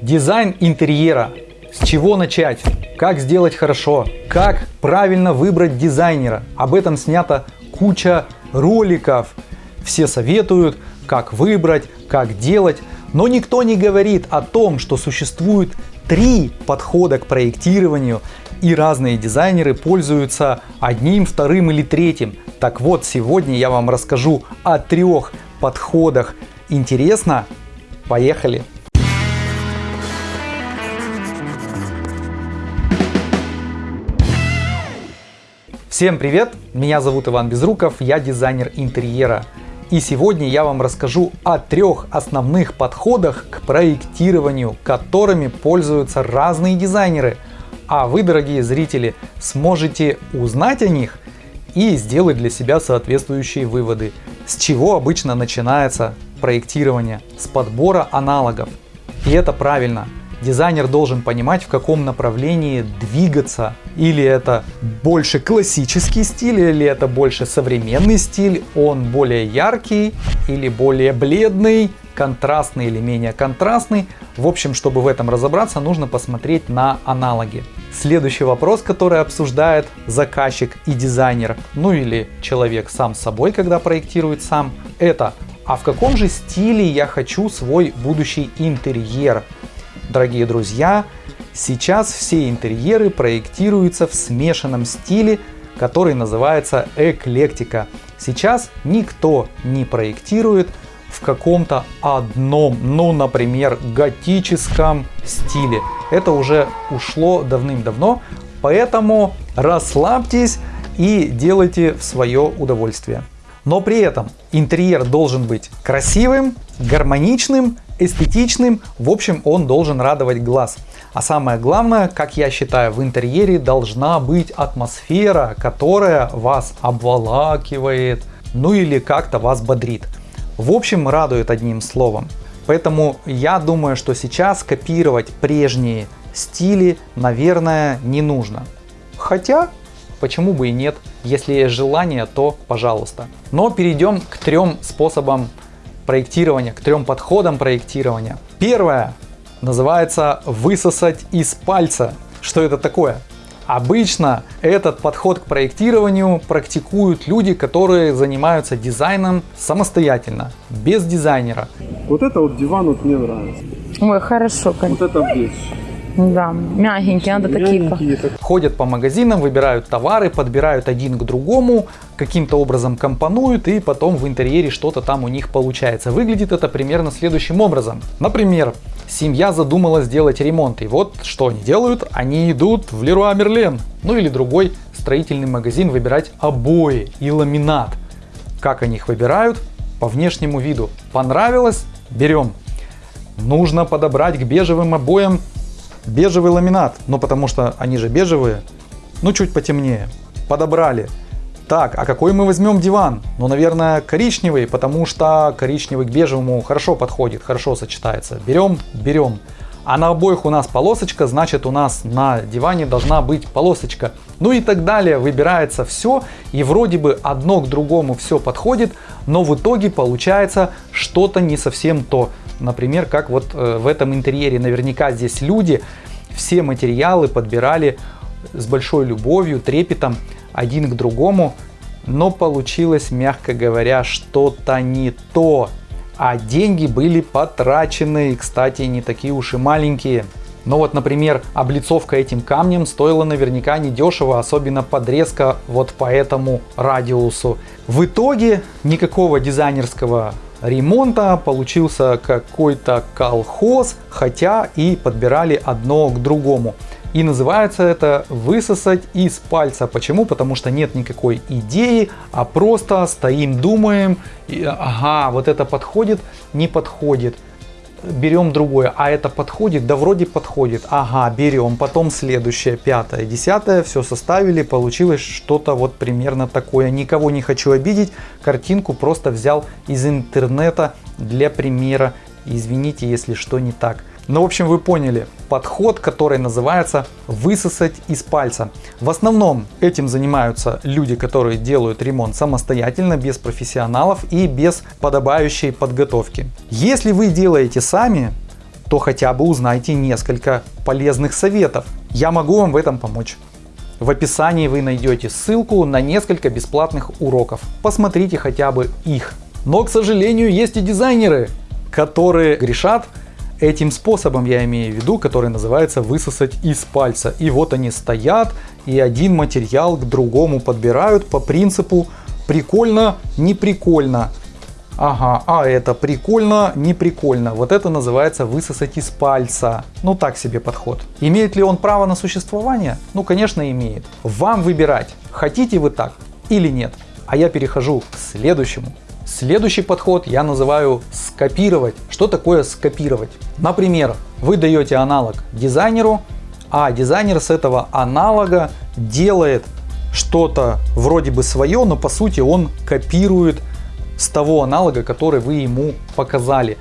Дизайн интерьера. С чего начать? Как сделать хорошо? Как правильно выбрать дизайнера? Об этом снято куча роликов. Все советуют, как выбрать, как делать. Но никто не говорит о том, что существует три подхода к проектированию и разные дизайнеры пользуются одним, вторым или третьим. Так вот, сегодня я вам расскажу о трех подходах. Интересно? Поехали! Всем привет! Меня зовут Иван Безруков, я дизайнер интерьера. И сегодня я вам расскажу о трех основных подходах к проектированию, которыми пользуются разные дизайнеры. А вы, дорогие зрители, сможете узнать о них и сделать для себя соответствующие выводы. С чего обычно начинается проектирование? С подбора аналогов. И это правильно. Дизайнер должен понимать, в каком направлении двигаться. Или это больше классический стиль, или это больше современный стиль. Он более яркий или более бледный, контрастный или менее контрастный. В общем, чтобы в этом разобраться, нужно посмотреть на аналоги. Следующий вопрос, который обсуждает заказчик и дизайнер, ну или человек сам собой, когда проектирует сам, это а в каком же стиле я хочу свой будущий интерьер? Дорогие друзья, сейчас все интерьеры проектируются в смешанном стиле, который называется эклектика. Сейчас никто не проектирует в каком-то одном, ну, например, готическом стиле. Это уже ушло давным-давно, поэтому расслабьтесь и делайте в свое удовольствие. Но при этом интерьер должен быть красивым, гармоничным эстетичным, в общем, он должен радовать глаз. А самое главное, как я считаю, в интерьере должна быть атмосфера, которая вас обволакивает, ну или как-то вас бодрит. В общем, радует одним словом. Поэтому я думаю, что сейчас копировать прежние стили, наверное, не нужно. Хотя, почему бы и нет, если есть желание, то пожалуйста. Но перейдем к трем способам проектирования, к трем подходам проектирования. Первое называется высосать из пальца. Что это такое? Обычно этот подход к проектированию практикуют люди, которые занимаются дизайном самостоятельно, без дизайнера. Вот это вот диван вот мне нравится. Ой, хорошо. Вот это вещь. Да, мягенькие, надо такие. Ходят по магазинам, выбирают товары, подбирают один к другому, каким-то образом компонуют и потом в интерьере что-то там у них получается. Выглядит это примерно следующим образом. Например, семья задумала сделать ремонт. И вот что они делают? Они идут в Леруа Мерлен, ну или другой строительный магазин выбирать обои и ламинат. Как они их выбирают? По внешнему виду. Понравилось? Берем. Нужно подобрать к бежевым обоям бежевый ламинат, ну потому что они же бежевые, ну чуть потемнее. Подобрали. Так, а какой мы возьмем диван? Ну, наверное, коричневый, потому что коричневый к бежевому хорошо подходит, хорошо сочетается. Берем, берем. А на обоих у нас полосочка, значит у нас на диване должна быть полосочка. Ну и так далее. Выбирается все и вроде бы одно к другому все подходит, но в итоге получается что-то не совсем то. Например, как вот э, в этом интерьере наверняка здесь люди все материалы подбирали с большой любовью, трепетом один к другому, но получилось, мягко говоря, что-то не то. А деньги были потрачены, кстати, не такие уж и маленькие. Но вот, например, облицовка этим камнем стоила наверняка недешево, особенно подрезка вот по этому радиусу. В итоге никакого дизайнерского ремонта получился какой-то колхоз, хотя и подбирали одно к другому. И называется это высосать из пальца. Почему? Потому что нет никакой идеи, а просто стоим, думаем, и, ага, вот это подходит, не подходит. Берем другое, а это подходит, да вроде подходит, ага, берем, потом следующее, пятое, десятое, все составили, получилось что-то вот примерно такое. Никого не хочу обидеть, картинку просто взял из интернета для примера, извините, если что не так. Ну, в общем, вы поняли подход, который называется высосать из пальца. В основном этим занимаются люди, которые делают ремонт самостоятельно, без профессионалов и без подобающей подготовки. Если вы делаете сами, то хотя бы узнайте несколько полезных советов. Я могу вам в этом помочь. В описании вы найдете ссылку на несколько бесплатных уроков. Посмотрите хотя бы их. Но, к сожалению, есть и дизайнеры, которые грешат этим способом, я имею в виду, который называется высосать из пальца. И вот они стоят и один материал к другому подбирают по принципу прикольно, не прикольно. Ага, а это прикольно, не прикольно. Вот это называется высосать из пальца. Ну так себе подход. Имеет ли он право на существование? Ну конечно имеет. Вам выбирать, хотите вы так или нет. А я перехожу к следующему. Следующий подход я называю скопировать. Что такое скопировать? Например, вы даете аналог дизайнеру, а дизайнер с этого аналога делает что-то вроде бы свое, но по сути он копирует с того аналога, который вы ему показали,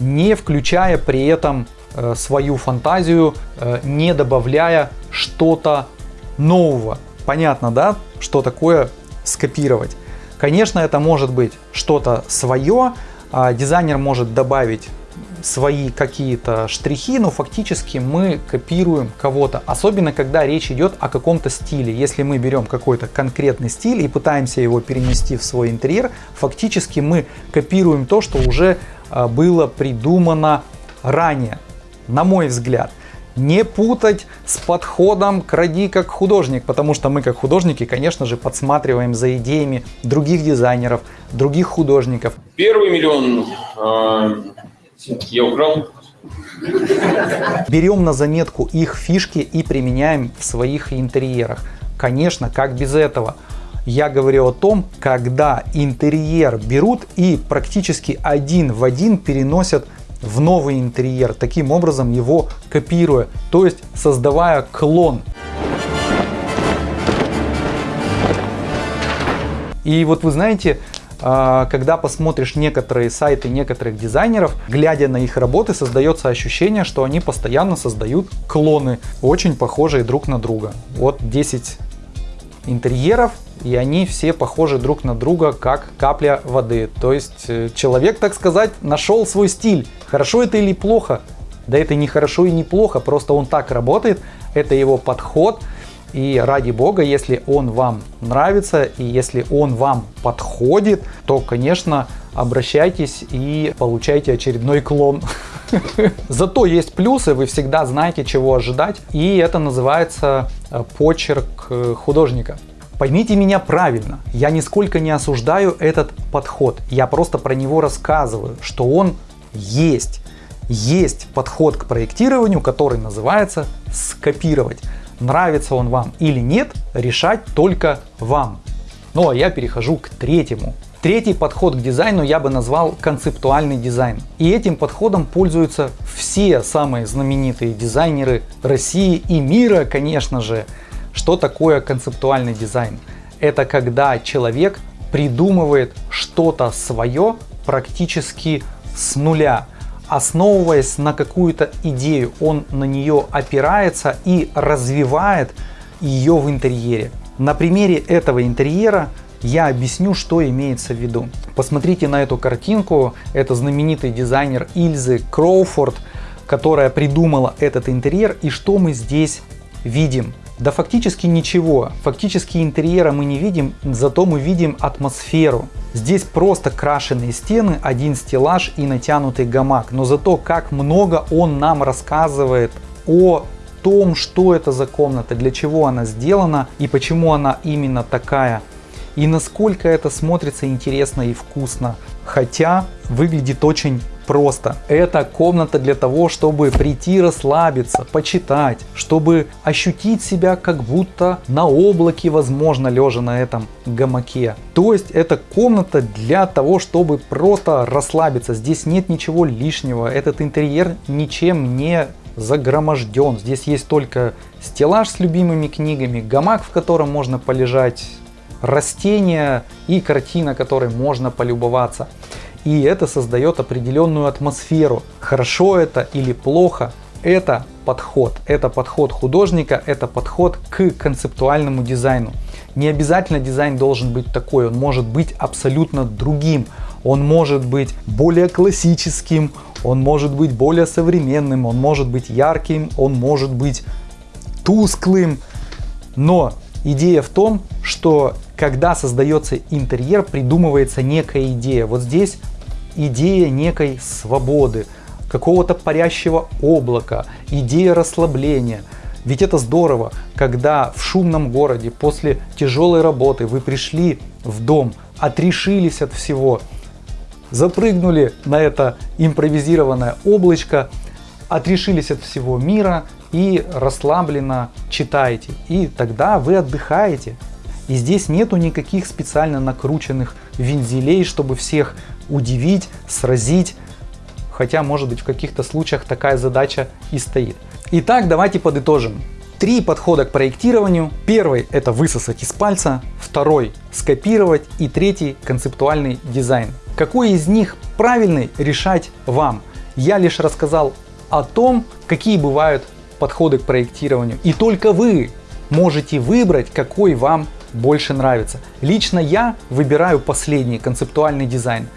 не включая при этом э, свою фантазию, э, не добавляя что-то нового. Понятно, да, что такое скопировать? Конечно, это может быть что-то свое, а дизайнер может добавить свои какие-то штрихи, но фактически мы копируем кого-то. Особенно, когда речь идет о каком-то стиле. Если мы берем какой-то конкретный стиль и пытаемся его перенести в свой интерьер, фактически мы копируем то, что уже а, было придумано ранее, на мой взгляд не путать с подходом к ради как художник, потому что мы как художники, конечно же, подсматриваем за идеями других дизайнеров, других художников. Первый миллион э, я украл. Берем на заметку их фишки и применяем в своих интерьерах. Конечно, как без этого. Я говорю о том, когда интерьер берут и практически один в один переносят в новый интерьер, таким образом его копируя, то есть создавая клон. И вот вы знаете, а, когда посмотришь некоторые сайты некоторых дизайнеров, глядя на их работы, создается ощущение, что они постоянно создают клоны, очень похожие друг на друга. Вот 10 интерьеров, и они все похожи друг на друга, как капля воды. То есть э, человек, так сказать, нашел свой стиль. Хорошо это или плохо? Да это не хорошо и не плохо, просто он так работает, это его подход, и ради бога, если он вам нравится и если он вам подходит, то, конечно, обращайтесь и получайте очередной клон. Зато есть плюсы, вы всегда знаете, чего ожидать, и это называется э, почерк э, художника. Поймите меня правильно, я нисколько не осуждаю этот подход, я просто про него рассказываю, что он есть. Есть подход к проектированию, который называется скопировать. Нравится он вам или нет, решать только вам. Ну а я перехожу к третьему. Третий подход к дизайну я бы назвал концептуальный дизайн. И этим подходом пользуются все самые знаменитые дизайнеры России и мира, конечно же. Что такое концептуальный дизайн? Это когда человек придумывает что-то свое практически с нуля основываясь на какую-то идею, он на нее опирается и развивает ее в интерьере. На примере этого интерьера я объясню, что имеется в виду. Посмотрите на эту картинку. Это знаменитый дизайнер Ильзы Кроуфорд, которая придумала этот интерьер. И что мы здесь видим? Да фактически ничего. Фактически интерьера мы не видим, зато мы видим атмосферу. Здесь просто крашеные стены, один стеллаж и натянутый гамак. Но зато как много он нам рассказывает о том, что это за комната, для чего она сделана и почему она именно такая. И насколько это смотрится интересно и вкусно. Хотя выглядит очень просто. Это комната для того, чтобы прийти расслабиться, почитать, чтобы ощутить себя как будто на облаке, возможно, лежа на этом гамаке. То есть это комната для того, чтобы просто расслабиться. Здесь нет ничего лишнего. Этот интерьер ничем не загроможден. Здесь есть только стеллаж с любимыми книгами, гамак, в котором можно полежать, растения и картина, которой можно полюбоваться и это создает определенную атмосферу. Хорошо это или плохо, это подход. Это подход художника, это подход к концептуальному дизайну. Не обязательно дизайн должен быть такой, он может быть абсолютно другим. Он может быть более классическим, он может быть более современным, он может быть ярким, он может быть тусклым. Но идея в том, что когда создается интерьер, придумывается некая идея. Вот здесь идея некой свободы, какого-то парящего облака, идея расслабления. Ведь это здорово, когда в шумном городе после тяжелой работы вы пришли в дом, отрешились от всего, запрыгнули на это импровизированное облачко, отрешились от всего мира и расслабленно читаете. И тогда вы отдыхаете. И здесь нету никаких специально накрученных вензелей, чтобы всех удивить, сразить. Хотя, может быть, в каких-то случаях такая задача и стоит. Итак, давайте подытожим. Три подхода к проектированию. Первый – это высосать из пальца. Второй – скопировать. И третий – концептуальный дизайн. Какой из них правильный, решать вам. Я лишь рассказал о том, какие бывают подходы к проектированию. И только вы можете выбрать, какой вам больше нравится. Лично я выбираю последний концептуальный дизайн.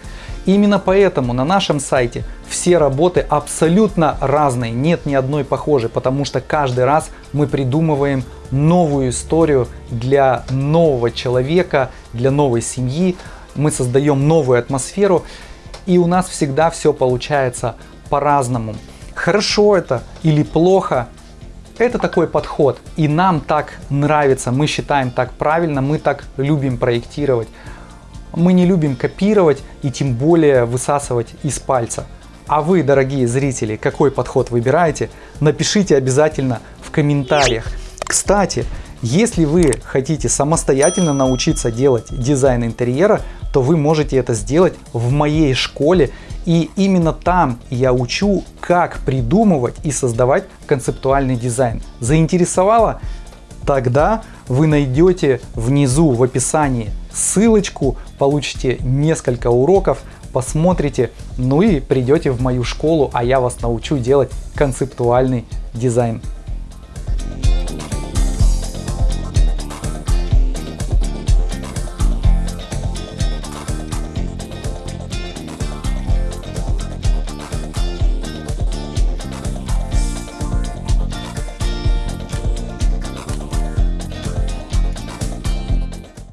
Именно поэтому на нашем сайте все работы абсолютно разные, нет ни одной похожей, потому что каждый раз мы придумываем новую историю для нового человека, для новой семьи, мы создаем новую атмосферу, и у нас всегда все получается по-разному. Хорошо это или плохо, это такой подход, и нам так нравится, мы считаем так правильно, мы так любим проектировать. Мы не любим копировать и тем более высасывать из пальца. А вы, дорогие зрители, какой подход выбираете? Напишите обязательно в комментариях. Кстати, если вы хотите самостоятельно научиться делать дизайн интерьера, то вы можете это сделать в моей школе. И именно там я учу, как придумывать и создавать концептуальный дизайн. Заинтересовало? Тогда вы найдете внизу в описании ссылочку, получите несколько уроков, посмотрите, ну и придете в мою школу, а я вас научу делать концептуальный дизайн.